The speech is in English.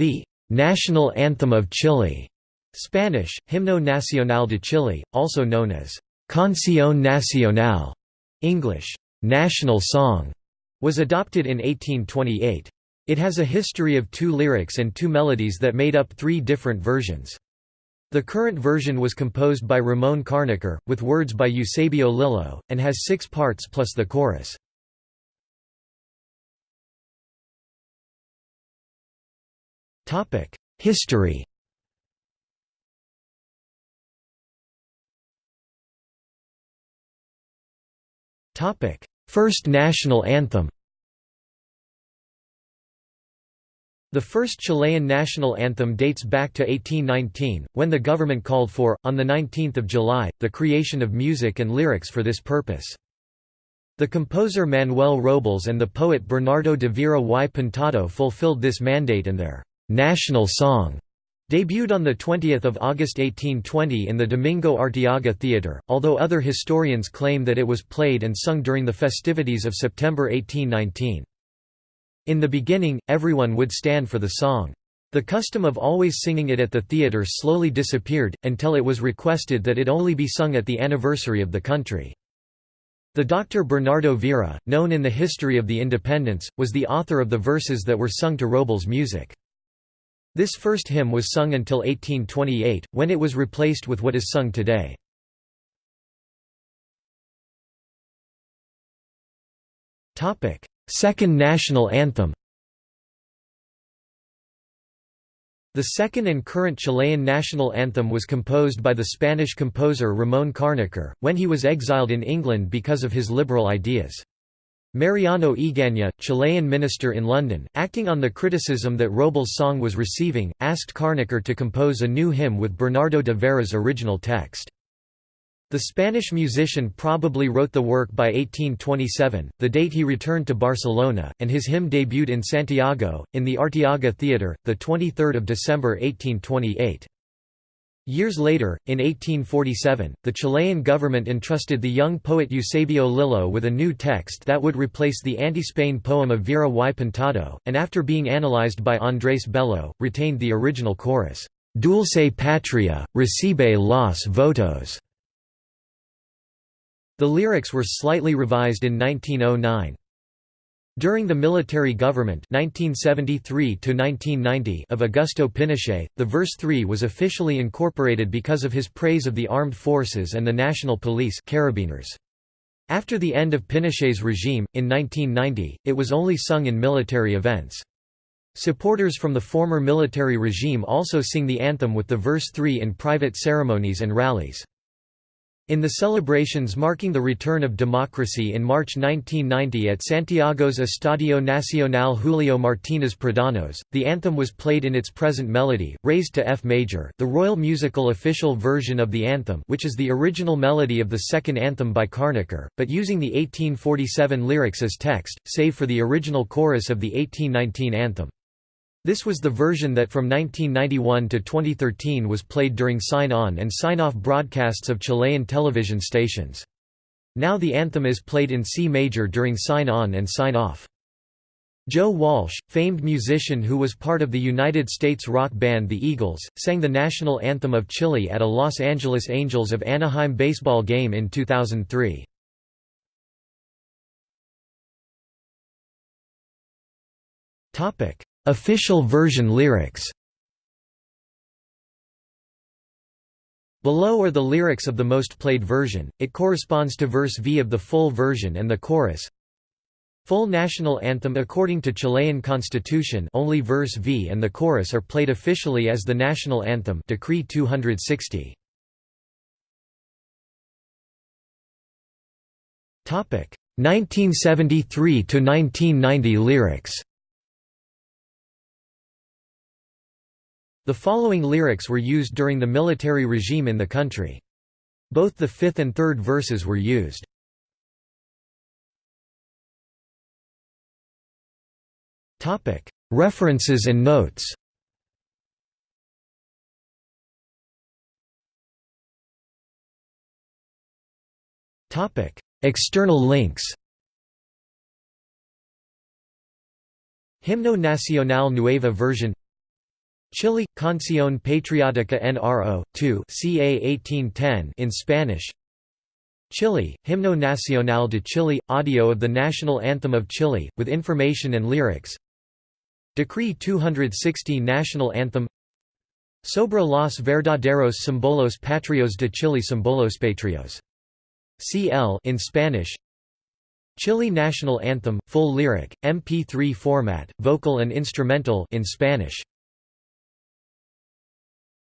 The national anthem of Chile, Spanish, Himno Nacional de Chile, also known as Canción Nacional, English, national song, was adopted in 1828. It has a history of two lyrics and two melodies that made up three different versions. The current version was composed by Ramon Carnicer, with words by Eusebio Lillo, and has six parts plus the chorus. History First national anthem The first Chilean national anthem dates back to 1819, when the government called for, on 19 July, the creation of music and lyrics for this purpose. The composer Manuel Robles and the poet Bernardo de Vera y Pintado fulfilled this mandate and their «national song» debuted on 20 August 1820 in the Domingo Arteaga Theatre, although other historians claim that it was played and sung during the festivities of September 1819. In the beginning, everyone would stand for the song. The custom of always singing it at the theatre slowly disappeared, until it was requested that it only be sung at the anniversary of the country. The Dr. Bernardo Vera, known in the history of the independence, was the author of the verses that were sung to Robles' music. This first hymn was sung until 1828, when it was replaced with what is sung today. Second national anthem The second and current Chilean national anthem was composed by the Spanish composer Ramón Carnicer, when he was exiled in England because of his liberal ideas. Mariano Egaña, Chilean minister in London, acting on the criticism that Robles' song was receiving, asked Carnicer to compose a new hymn with Bernardo de Vera's original text. The Spanish musician probably wrote the work by 1827, the date he returned to Barcelona, and his hymn debuted in Santiago, in the Arteaga Theatre, 23 December 1828. Years later, in 1847, the Chilean government entrusted the young poet Eusebio Lillo with a new text that would replace the anti-Spain poem of Vera y Pintado, and after being analyzed by Andrés Bello, retained the original chorus, «Dulce patria, recibe los votos». The lyrics were slightly revised in 1909. During the military government 1973 of Augusto Pinochet, the verse 3 was officially incorporated because of his praise of the armed forces and the national police Carabineros. After the end of Pinochet's regime, in 1990, it was only sung in military events. Supporters from the former military regime also sing the anthem with the verse 3 in private ceremonies and rallies. In the celebrations marking the return of democracy in March 1990 at Santiago's Estadio Nacional Julio Martínez Pradanos, the anthem was played in its present melody, raised to F major the royal musical official version of the anthem which is the original melody of the second anthem by Carnicer, but using the 1847 lyrics as text, save for the original chorus of the 1819 anthem. This was the version that from 1991 to 2013 was played during sign-on and sign-off broadcasts of Chilean television stations. Now the anthem is played in C major during sign-on and sign-off. Joe Walsh, famed musician who was part of the United States rock band The Eagles, sang the national anthem of Chile at a Los Angeles Angels of Anaheim baseball game in 2003. Topic: Official version lyrics Below are the lyrics of the most played version, it corresponds to verse V of the full version and the chorus. Full national anthem According to Chilean constitution only verse V and the chorus are played officially as the national anthem Decree 260. Topic 1973 to 1990 lyrics The following lyrics were used during the military regime in the country. Both the fifth and third verses were used. References and notes. External links. Himno Nacional Nueva version Chile – Canción Patriótica NRO, 2 ca 1810 in Spanish. Chile – Himno Nacional de Chile – audio of the national anthem of Chile, with information and lyrics. Decree 260 National Anthem. Sobre los verdaderos símbolos patrios de Chile Símbolos patrios. CL in Spanish. Chile National Anthem, full lyric, MP3 format, vocal and instrumental in Spanish